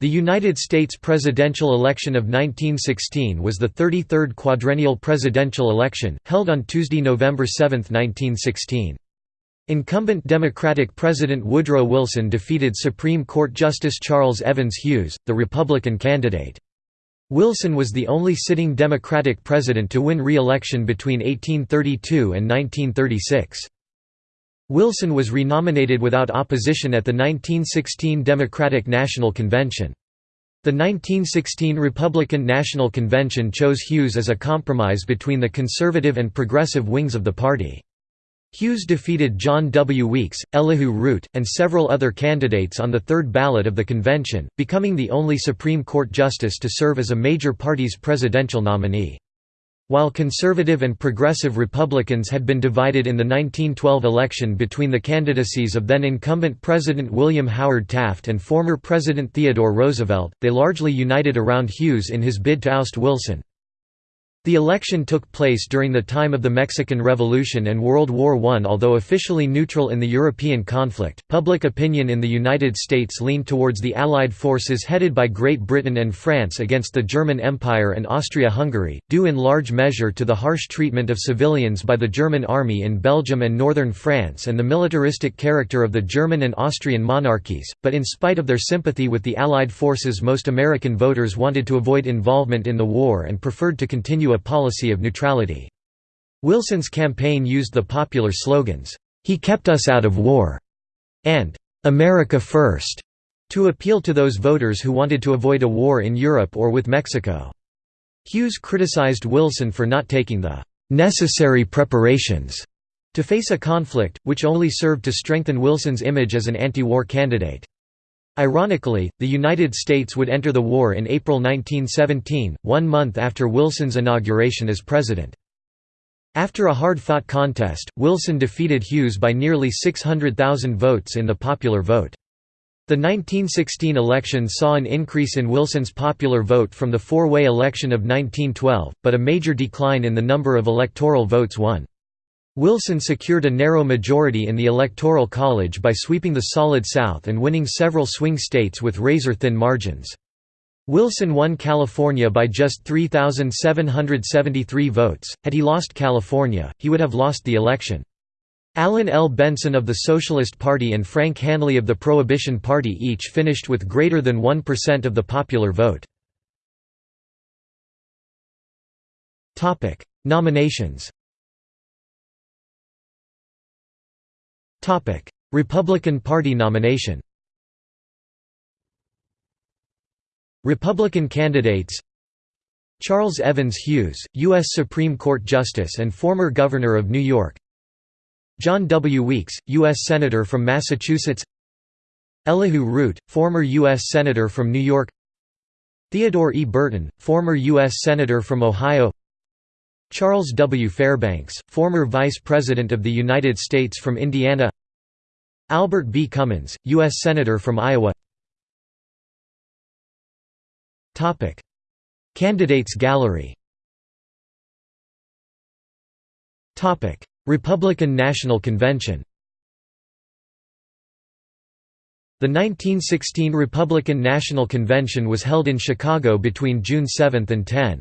The United States presidential election of 1916 was the 33rd quadrennial presidential election, held on Tuesday, November 7, 1916. Incumbent Democratic President Woodrow Wilson defeated Supreme Court Justice Charles Evans Hughes, the Republican candidate. Wilson was the only sitting Democratic president to win re-election between 1832 and 1936. Wilson was renominated without opposition at the 1916 Democratic National Convention. The 1916 Republican National Convention chose Hughes as a compromise between the conservative and progressive wings of the party. Hughes defeated John W. Weeks, Elihu Root, and several other candidates on the third ballot of the convention, becoming the only Supreme Court justice to serve as a major party's presidential nominee. While conservative and progressive Republicans had been divided in the 1912 election between the candidacies of then-incumbent President William Howard Taft and former President Theodore Roosevelt, they largely united around Hughes in his bid to oust Wilson. The election took place during the time of the Mexican Revolution and World War I. Although officially neutral in the European conflict, public opinion in the United States leaned towards the Allied forces headed by Great Britain and France against the German Empire and Austria-Hungary, due in large measure to the harsh treatment of civilians by the German army in Belgium and northern France and the militaristic character of the German and Austrian monarchies, but in spite of their sympathy with the Allied forces most American voters wanted to avoid involvement in the war and preferred to continue a policy of neutrality. Wilson's campaign used the popular slogans, "'He kept us out of war' and "'America First' to appeal to those voters who wanted to avoid a war in Europe or with Mexico. Hughes criticized Wilson for not taking the "'necessary preparations' to face a conflict, which only served to strengthen Wilson's image as an anti-war candidate. Ironically, the United States would enter the war in April 1917, one month after Wilson's inauguration as president. After a hard-fought contest, Wilson defeated Hughes by nearly 600,000 votes in the popular vote. The 1916 election saw an increase in Wilson's popular vote from the four-way election of 1912, but a major decline in the number of electoral votes won. Wilson secured a narrow majority in the Electoral College by sweeping the Solid South and winning several swing states with razor-thin margins. Wilson won California by just 3,773 votes. Had he lost California, he would have lost the election. Allen L. Benson of the Socialist Party and Frank Hanly of the Prohibition Party each finished with greater than 1% of the popular vote. Nominations Republican Party nomination Republican candidates Charles Evans Hughes, U.S. Supreme Court Justice and former Governor of New York John W. Weeks, U.S. Senator from Massachusetts Elihu Root, former U.S. Senator from New York Theodore E. Burton, former U.S. Senator from Ohio Charles W. Fairbanks, former Vice President of the United States from Indiana Albert B. Cummins, U.S. Senator from Iowa Candidates gallery Republican National Convention The 1916 Republican National Convention was held in Chicago between June 7 and 10.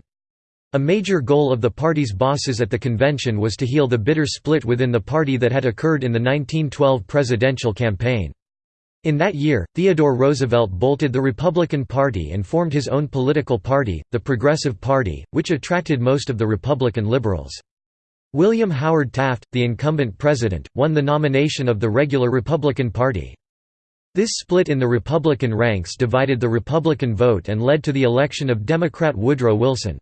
A major goal of the party's bosses at the convention was to heal the bitter split within the party that had occurred in the 1912 presidential campaign. In that year, Theodore Roosevelt bolted the Republican Party and formed his own political party, the Progressive Party, which attracted most of the Republican liberals. William Howard Taft, the incumbent president, won the nomination of the regular Republican Party. This split in the Republican ranks divided the Republican vote and led to the election of Democrat Woodrow Wilson.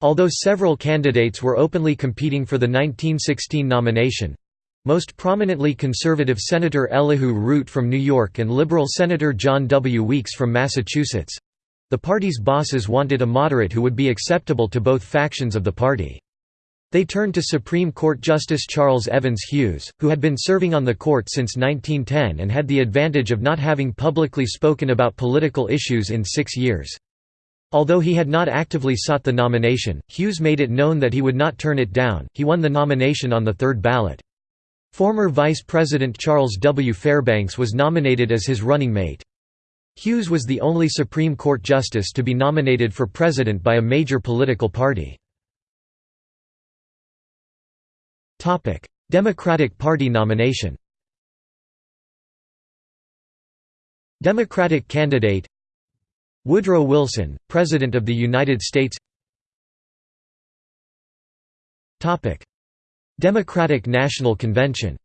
Although several candidates were openly competing for the 1916 nomination—most prominently conservative Senator Elihu Root from New York and liberal Senator John W. Weeks from Massachusetts—the party's bosses wanted a moderate who would be acceptable to both factions of the party. They turned to Supreme Court Justice Charles Evans Hughes, who had been serving on the court since 1910 and had the advantage of not having publicly spoken about political issues in six years. Although he had not actively sought the nomination, Hughes made it known that he would not turn it down. He won the nomination on the third ballot. Former Vice President Charles W. Fairbanks was nominated as his running mate. Hughes was the only Supreme Court justice to be nominated for president by a major political party. Democratic Party nomination Democratic candidate Woodrow Wilson, President of the United States Democratic National Convention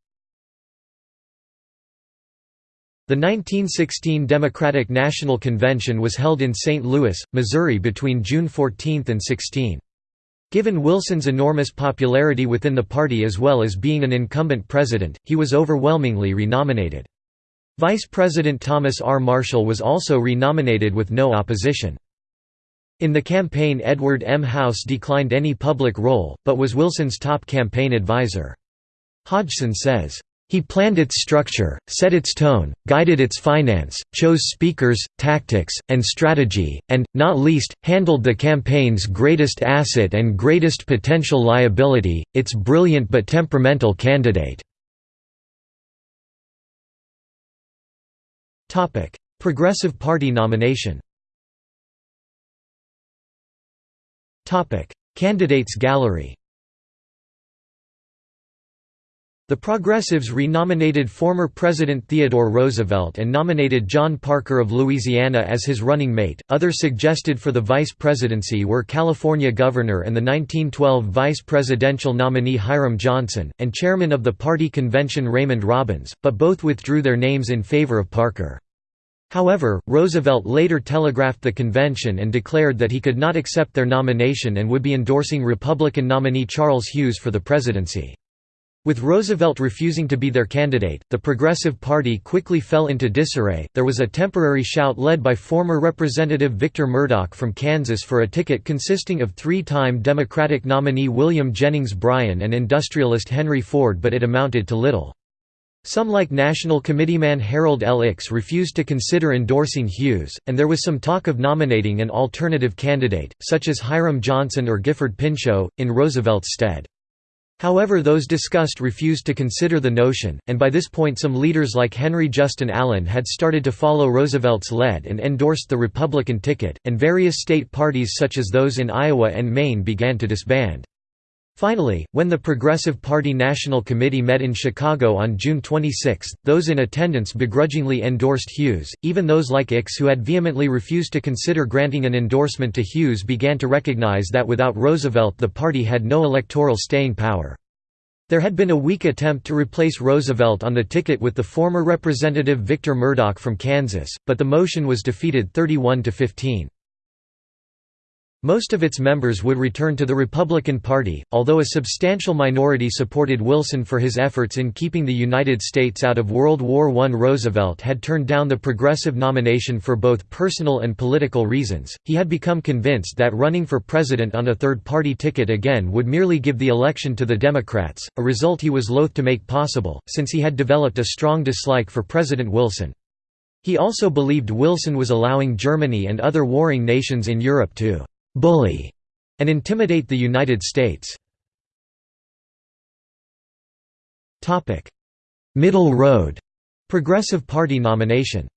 The 1916 Democratic National Convention was held in St. Louis, Missouri between June 14 and 16. Given Wilson's enormous popularity within the party as well as being an incumbent president, he was overwhelmingly renominated. Vice President Thomas R. Marshall was also renominated with no opposition. In the campaign Edward M. House declined any public role, but was Wilson's top campaign advisor. Hodgson says, he planned its structure, set its tone, guided its finance, chose speakers, tactics, and strategy, and, not least, handled the campaign's greatest asset and greatest potential liability, its brilliant but temperamental candidate. Progressive Party nomination. Topic: Candidates gallery The Progressives renominated former President Theodore Roosevelt and nominated John Parker of Louisiana as his running mate. Others suggested for the vice presidency were California Governor and the 1912 vice presidential nominee Hiram Johnson, and chairman of the party convention Raymond Robins, but both withdrew their names in favor of Parker. However, Roosevelt later telegraphed the convention and declared that he could not accept their nomination and would be endorsing Republican nominee Charles Hughes for the presidency. With Roosevelt refusing to be their candidate, the Progressive Party quickly fell into disarray. There was a temporary shout led by former Representative Victor Murdock from Kansas for a ticket consisting of three time Democratic nominee William Jennings Bryan and industrialist Henry Ford, but it amounted to little. Some like National Committeeman Harold L. Ickes refused to consider endorsing Hughes, and there was some talk of nominating an alternative candidate, such as Hiram Johnson or Gifford Pinchot, in Roosevelt's stead. However those discussed refused to consider the notion, and by this point some leaders like Henry Justin Allen had started to follow Roosevelt's lead and endorsed the Republican ticket, and various state parties such as those in Iowa and Maine began to disband. Finally, when the Progressive Party National Committee met in Chicago on June 26, those in attendance begrudgingly endorsed Hughes, even those like Ickes who had vehemently refused to consider granting an endorsement to Hughes began to recognize that without Roosevelt the party had no electoral staying power. There had been a weak attempt to replace Roosevelt on the ticket with the former Representative Victor Murdock from Kansas, but the motion was defeated 31 to 15. Most of its members would return to the Republican Party, although a substantial minority supported Wilson for his efforts in keeping the United States out of World War I. Roosevelt had turned down the progressive nomination for both personal and political reasons. He had become convinced that running for president on a third party ticket again would merely give the election to the Democrats, a result he was loath to make possible, since he had developed a strong dislike for President Wilson. He also believed Wilson was allowing Germany and other warring nations in Europe to bully, and intimidate the United States. Middle Road. Progressive Party nomination.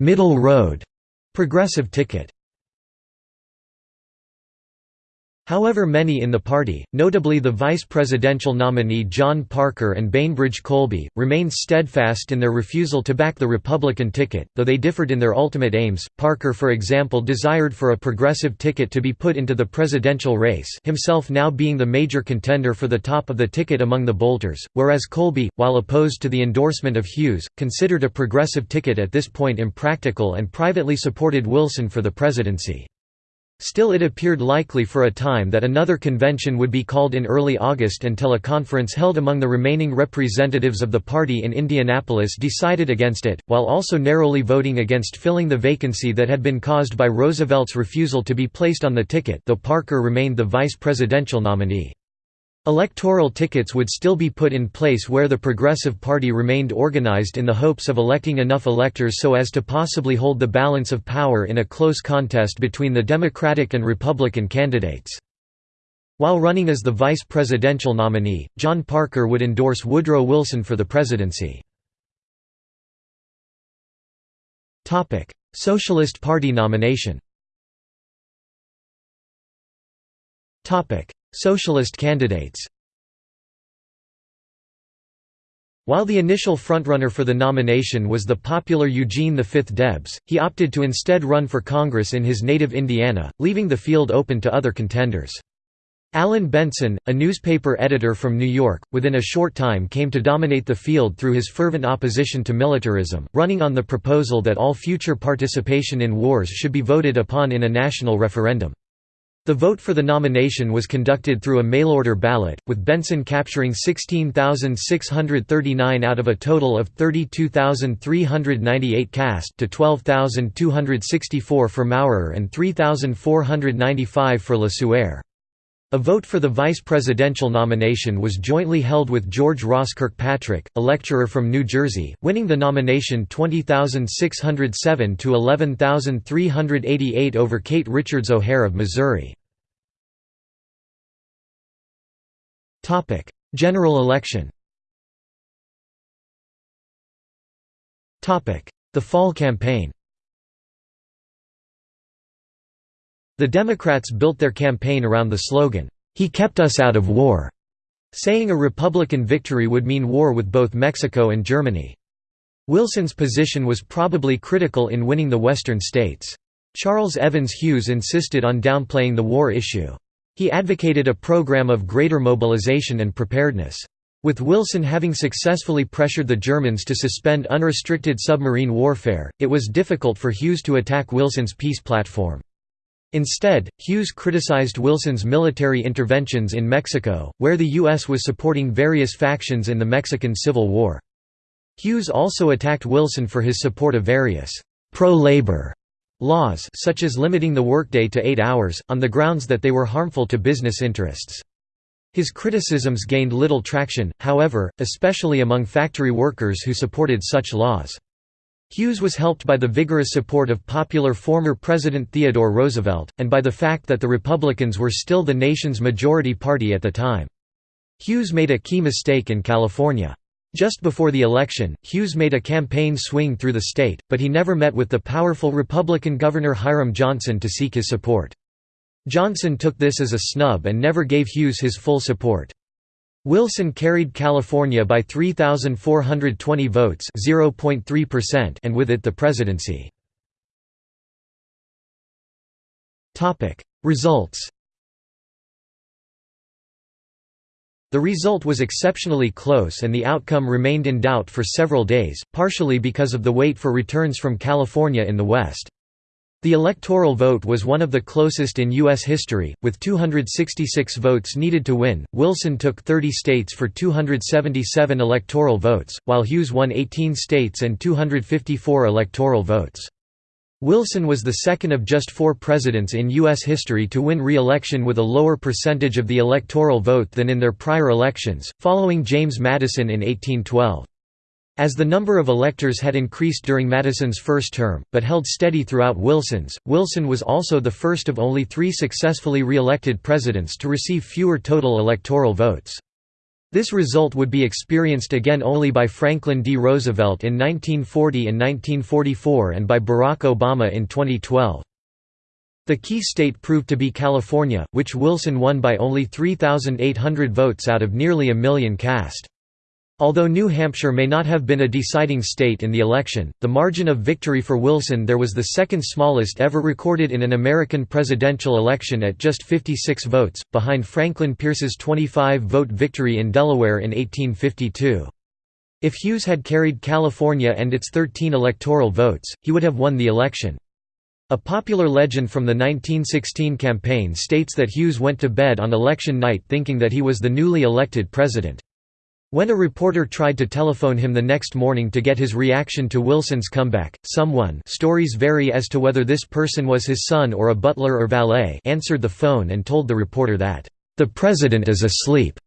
Middle Road. Progressive ticket However many in the party, notably the vice presidential nominee John Parker and Bainbridge Colby, remained steadfast in their refusal to back the Republican ticket, though they differed in their ultimate aims. Parker for example desired for a progressive ticket to be put into the presidential race himself now being the major contender for the top of the ticket among the bolters, whereas Colby, while opposed to the endorsement of Hughes, considered a progressive ticket at this point impractical and privately supported Wilson for the presidency. Still it appeared likely for a time that another convention would be called in early August until a conference held among the remaining representatives of the party in Indianapolis decided against it, while also narrowly voting against filling the vacancy that had been caused by Roosevelt's refusal to be placed on the ticket though Parker remained the vice presidential nominee. Electoral tickets would still be put in place where the Progressive Party remained organized in the hopes of electing enough electors so as to possibly hold the balance of power in a close contest between the Democratic and Republican candidates. While running as the vice presidential nominee, John Parker would endorse Woodrow Wilson for the presidency. Socialist Party nomination Socialist candidates While the initial frontrunner for the nomination was the popular Eugene V Debs, he opted to instead run for Congress in his native Indiana, leaving the field open to other contenders. Alan Benson, a newspaper editor from New York, within a short time came to dominate the field through his fervent opposition to militarism, running on the proposal that all future participation in wars should be voted upon in a national referendum. The vote for the nomination was conducted through a mail-order ballot, with Benson capturing 16,639 out of a total of 32,398 cast to 12,264 for Maurer and 3,495 for Le Sueur. A vote for the vice presidential nomination was jointly held with George Ross Kirkpatrick, a lecturer from New Jersey, winning the nomination 20,607 to 11,388 over Kate Richards O'Hare of Missouri. General election The fall campaign The Democrats built their campaign around the slogan, "'He kept us out of war' saying a Republican victory would mean war with both Mexico and Germany. Wilson's position was probably critical in winning the western states. Charles Evans Hughes insisted on downplaying the war issue. He advocated a program of greater mobilization and preparedness. With Wilson having successfully pressured the Germans to suspend unrestricted submarine warfare, it was difficult for Hughes to attack Wilson's peace platform. Instead, Hughes criticized Wilson's military interventions in Mexico, where the U.S. was supporting various factions in the Mexican Civil War. Hughes also attacked Wilson for his support of various pro-labor laws such as limiting the workday to eight hours, on the grounds that they were harmful to business interests. His criticisms gained little traction, however, especially among factory workers who supported such laws. Hughes was helped by the vigorous support of popular former President Theodore Roosevelt, and by the fact that the Republicans were still the nation's majority party at the time. Hughes made a key mistake in California. Just before the election, Hughes made a campaign swing through the state, but he never met with the powerful Republican Governor Hiram Johnson to seek his support. Johnson took this as a snub and never gave Hughes his full support. Wilson carried California by 3,420 votes and with it the presidency. Results The result was exceptionally close and the outcome remained in doubt for several days, partially because of the wait for returns from California in the West. The electoral vote was one of the closest in U.S. history, with 266 votes needed to win. Wilson took 30 states for 277 electoral votes, while Hughes won 18 states and 254 electoral votes. Wilson was the second of just four presidents in U.S. history to win re-election with a lower percentage of the electoral vote than in their prior elections, following James Madison in 1812. As the number of electors had increased during Madison's first term, but held steady throughout Wilson's, Wilson was also the first of only three successfully re-elected presidents to receive fewer total electoral votes. This result would be experienced again only by Franklin D. Roosevelt in 1940 and 1944 and by Barack Obama in 2012. The key state proved to be California, which Wilson won by only 3,800 votes out of nearly a million cast. Although New Hampshire may not have been a deciding state in the election, the margin of victory for Wilson there was the second smallest ever recorded in an American presidential election at just 56 votes, behind Franklin Pierce's 25-vote victory in Delaware in 1852. If Hughes had carried California and its 13 electoral votes, he would have won the election. A popular legend from the 1916 campaign states that Hughes went to bed on election night thinking that he was the newly elected president. When a reporter tried to telephone him the next morning to get his reaction to Wilson's comeback, someone stories vary as to whether this person was his son or a butler or valet answered the phone and told the reporter that, "...the president is asleep."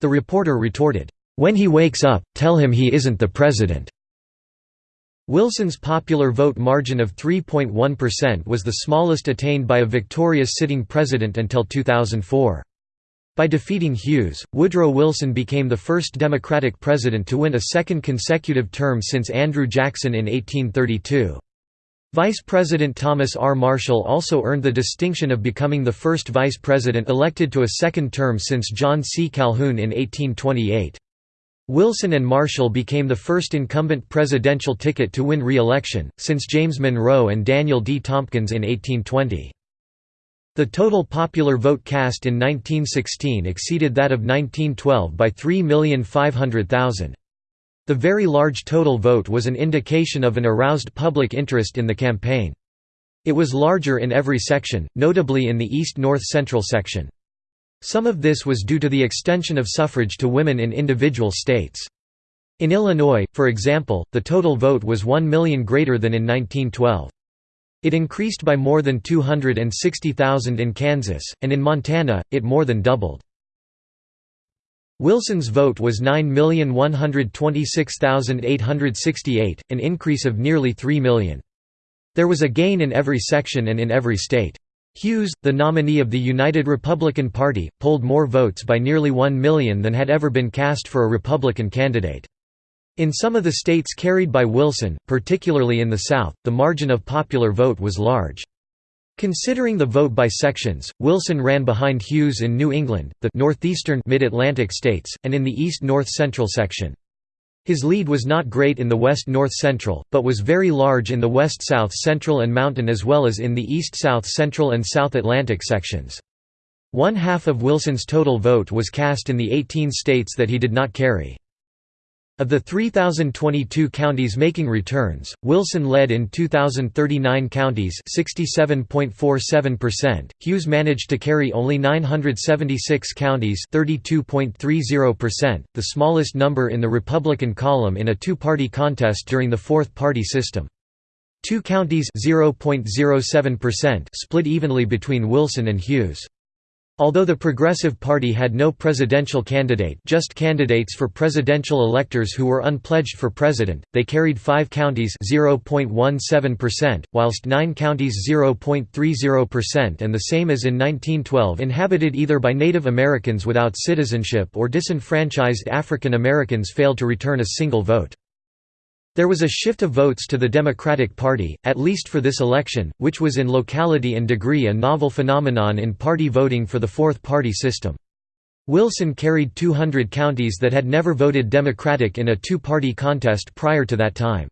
The reporter retorted, "...when he wakes up, tell him he isn't the president." Wilson's popular vote margin of 3.1% was the smallest attained by a victorious sitting president until 2004. By defeating Hughes, Woodrow Wilson became the first Democratic president to win a second consecutive term since Andrew Jackson in 1832. Vice President Thomas R. Marshall also earned the distinction of becoming the first vice president elected to a second term since John C. Calhoun in 1828. Wilson and Marshall became the first incumbent presidential ticket to win re-election, since James Monroe and Daniel D. Tompkins in 1820. The total popular vote cast in 1916 exceeded that of 1912 by 3,500,000. The very large total vote was an indication of an aroused public interest in the campaign. It was larger in every section, notably in the East-North Central section. Some of this was due to the extension of suffrage to women in individual states. In Illinois, for example, the total vote was 1 million greater than in 1912. It increased by more than 260,000 in Kansas, and in Montana, it more than doubled. Wilson's vote was 9,126,868, an increase of nearly 3 million. There was a gain in every section and in every state. Hughes, the nominee of the United Republican Party, polled more votes by nearly 1 million than had ever been cast for a Republican candidate. In some of the states carried by Wilson, particularly in the South, the margin of popular vote was large. Considering the vote by sections, Wilson ran behind Hughes in New England, the northeastern mid-Atlantic states, and in the east-north central section. His lead was not great in the west-north central, but was very large in the west-south central and mountain as well as in the east-south central and South Atlantic sections. One half of Wilson's total vote was cast in the 18 states that he did not carry. Of the 3,022 counties making returns, Wilson led in 2,039 counties 67.47%, Hughes managed to carry only 976 counties 32.30%, the smallest number in the Republican column in a two-party contest during the fourth-party system. Two counties 0.07% split evenly between Wilson and Hughes. Although the Progressive Party had no presidential candidate just candidates for presidential electors who were unpledged for president, they carried five counties 0.17%, whilst nine counties 0.30% and the same as in 1912 inhabited either by Native Americans without citizenship or disenfranchised African Americans failed to return a single vote. There was a shift of votes to the Democratic Party, at least for this election, which was in locality and degree a novel phenomenon in party voting for the fourth party system. Wilson carried 200 counties that had never voted Democratic in a two-party contest prior to that time.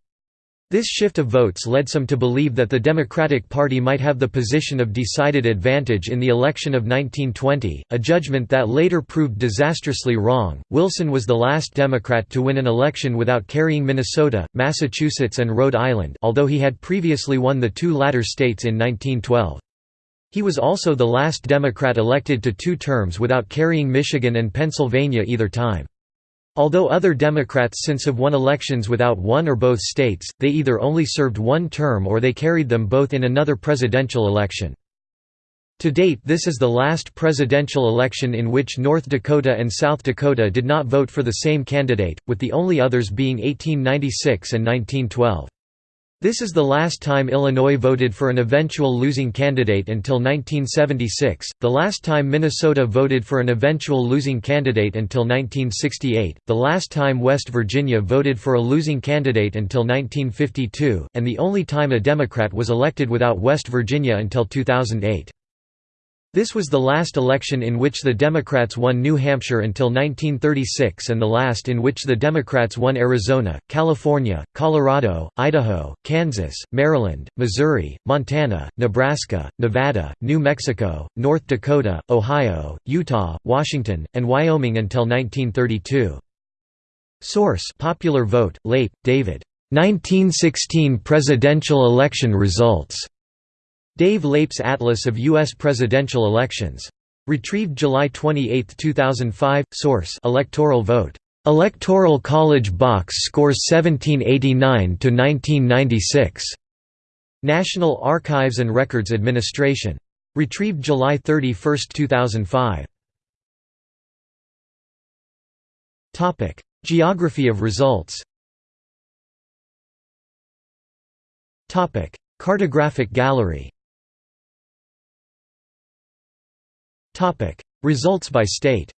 This shift of votes led some to believe that the Democratic Party might have the position of decided advantage in the election of 1920, a judgment that later proved disastrously wrong. Wilson was the last Democrat to win an election without carrying Minnesota, Massachusetts, and Rhode Island, although he had previously won the two latter states in 1912. He was also the last Democrat elected to two terms without carrying Michigan and Pennsylvania either time. Although other Democrats since have won elections without one or both states, they either only served one term or they carried them both in another presidential election. To date this is the last presidential election in which North Dakota and South Dakota did not vote for the same candidate, with the only others being 1896 and 1912. This is the last time Illinois voted for an eventual losing candidate until 1976, the last time Minnesota voted for an eventual losing candidate until 1968, the last time West Virginia voted for a losing candidate until 1952, and the only time a Democrat was elected without West Virginia until 2008. This was the last election in which the Democrats won New Hampshire until 1936 and the last in which the Democrats won Arizona, California, Colorado, Idaho, Kansas, Maryland, Missouri, Montana, Nebraska, Nevada, New Mexico, North Dakota, Ohio, Utah, Washington, and Wyoming until 1932. Source Popular Vote, Leip, David. 1916 presidential election results. Dave Leip's Atlas of U.S. Presidential Elections. Retrieved July 28, 2005. Source: Electoral vote. Electoral College box scores 1789 to 1996. National Archives and Records Administration. Retrieved July 31, 2005. Topic: Geography of results. Topic: Cartographic gallery. Topic: Results by state.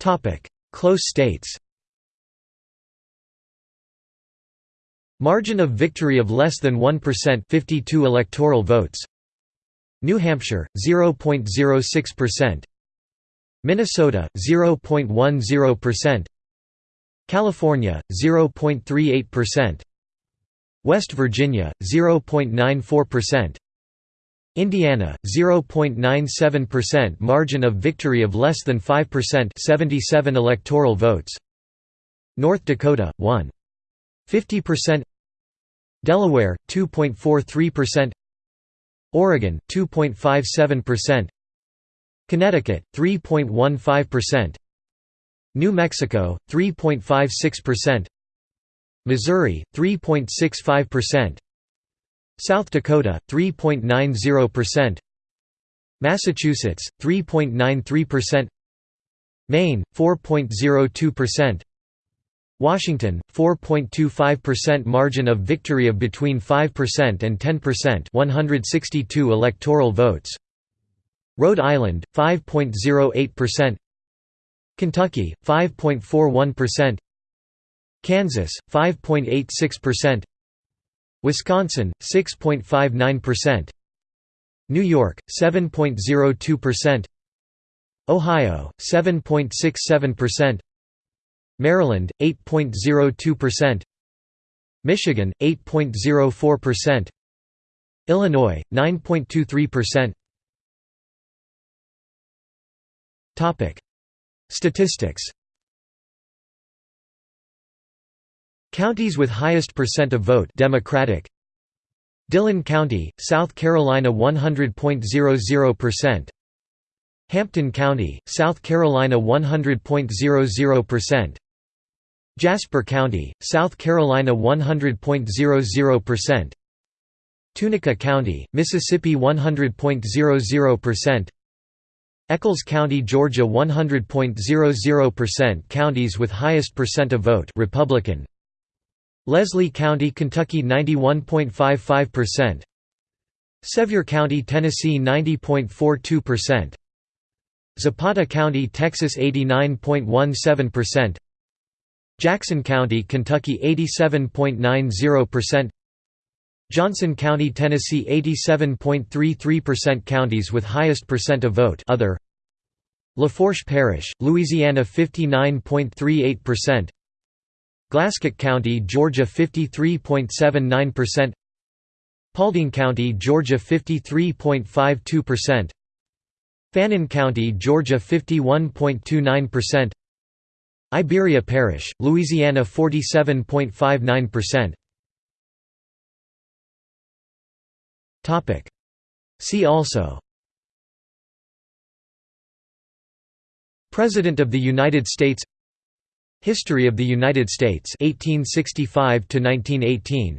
Topic: Close states. Margin of victory of less than 1% 52 electoral votes. New Hampshire 0.06% Minnesota 0.10% California 0.38% West Virginia 0.94% Indiana 0.97% margin of victory of less than 5% 77 electoral votes. North Dakota 1 50% Delaware 2.43% Oregon 2.57% Connecticut 3.15% New Mexico 3.56% Missouri 3.65% South Dakota 3.90% Massachusetts 3.93% Maine 4.02% Washington 4.25% margin of victory of between 5% and 10% 162 electoral votes. Rhode Island 5.08% Kentucky 5.41% Kansas 5.86% Wisconsin 6.59% New York 7.02% Ohio 7.67% Maryland 8.02% Michigan 8.04% Illinois 9.23% Topic. Statistics Counties with highest percent of vote Democratic. Dillon County, South Carolina 100.00% Hampton County, South Carolina 100.00% Jasper County, South Carolina 100.00% Tunica County, Mississippi 100.00% Echols County, Georgia 100.00% Counties with highest percent of vote Republican Leslie County, Kentucky 91.55% Sevier County, Tennessee 90.42% Zapata County, Texas 89.17% Jackson County, Kentucky 87.90% Johnson County, Tennessee 87.33% Counties with highest percent of vote. Other. Lafourche Parish, Louisiana 59.38% Glasscock County, Georgia 53.79% Paulding County, Georgia 53.52% Fannin County, Georgia 51.29% Iberia Parish, Louisiana 47.59%. Topic. See also President of the United States History of the United States 1865 to 1918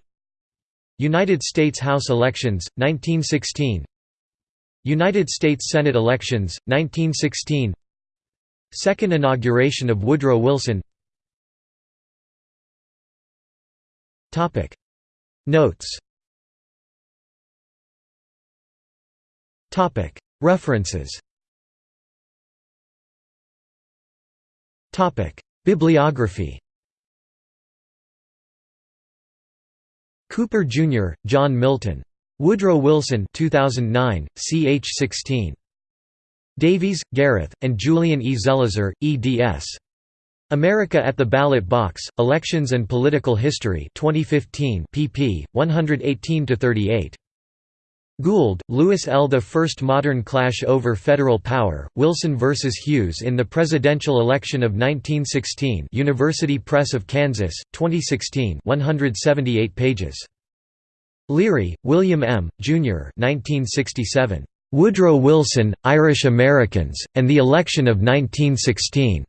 United States House elections 1916 United States Senate elections 1916 Second inauguration of Woodrow Wilson. Topic. Notes. Topic. References Bibliography Cooper, Jr., John Milton. Woodrow Wilson 2009, ch 16. Davies, Gareth, and Julian E. Zelizer, eds. America at the Ballot Box, Elections and Political History 2015 pp. 118–38. Gould, Lewis L. The First Modern Clash Over Federal Power, Wilson vs. Hughes in the Presidential Election of 1916 University Press of Kansas, 2016 178 pages. Leary, William M., Jr. 1967. Woodrow Wilson, Irish Americans, and the Election of 1916.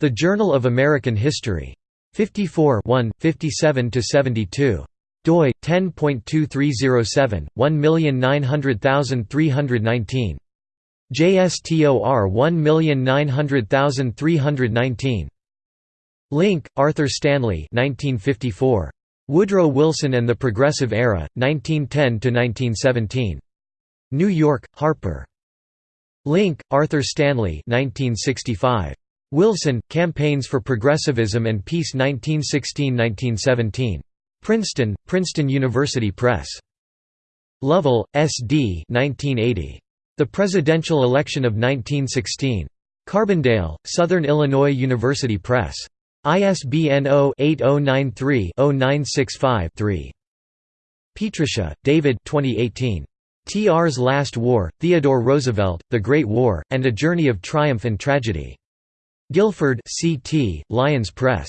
The Journal of American History. 54 57–72. Doi, 10.2307, 1900319. JSTOR 1900319. Link, Arthur Stanley 1954. Woodrow Wilson and the Progressive Era, 1910–1917. New York, Harper. Link, Arthur Stanley 1965. Wilson, Campaigns for Progressivism and Peace 1916–1917. Princeton, Princeton University Press. Lovell, S.D. 1980. The Presidential Election of 1916. Carbondale, Southern Illinois University Press. ISBN 0-8093-0965-3. Pietrusza, David 2018. T.R.'s Last War, Theodore Roosevelt, The Great War, and A Journey of Triumph and Tragedy. Guilford C.T., Lyons Press.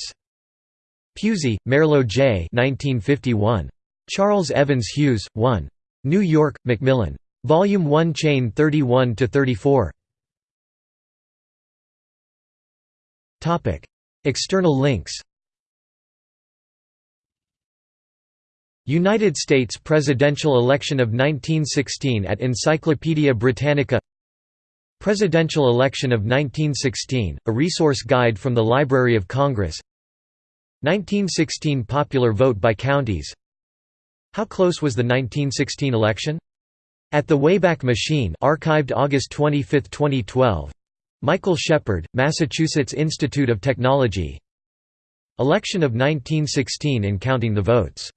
Pusey, Merlo J. 1951. Charles Evans Hughes, 1. New York, Macmillan. Volume 1 Chain 31–34 External links United States presidential election of 1916 at Encyclopaedia Britannica Presidential election of 1916, a resource guide from the Library of Congress 1916 popular vote by counties. How close was the 1916 election? At the Wayback Machine archived August 25, 2012 Michael Shepard, Massachusetts Institute of Technology. Election of 1916 in counting the votes